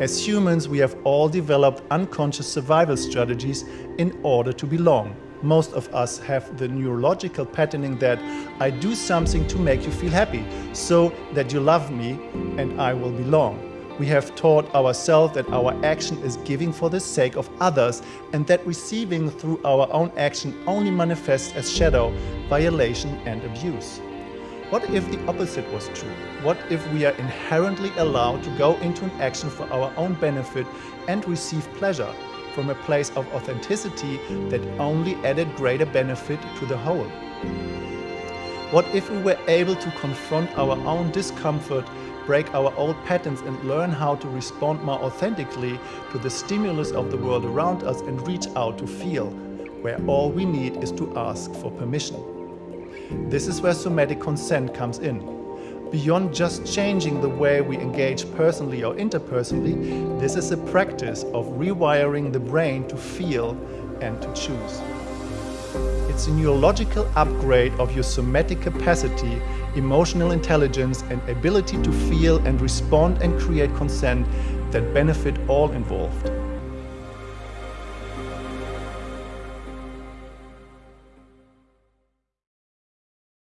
As humans, we have all developed unconscious survival strategies in order to belong. Most of us have the neurological patterning that I do something to make you feel happy, so that you love me and I will belong. We have taught ourselves that our action is giving for the sake of others and that receiving through our own action only manifests as shadow, violation and abuse. What if the opposite was true? What if we are inherently allowed to go into an action for our own benefit and receive pleasure from a place of authenticity that only added greater benefit to the whole? What if we were able to confront our own discomfort, break our old patterns and learn how to respond more authentically to the stimulus of the world around us and reach out to feel, where all we need is to ask for permission? This is where somatic consent comes in. Beyond just changing the way we engage personally or interpersonally, this is a practice of rewiring the brain to feel and to choose. It's a neurological upgrade of your somatic capacity, emotional intelligence and ability to feel and respond and create consent that benefit all involved.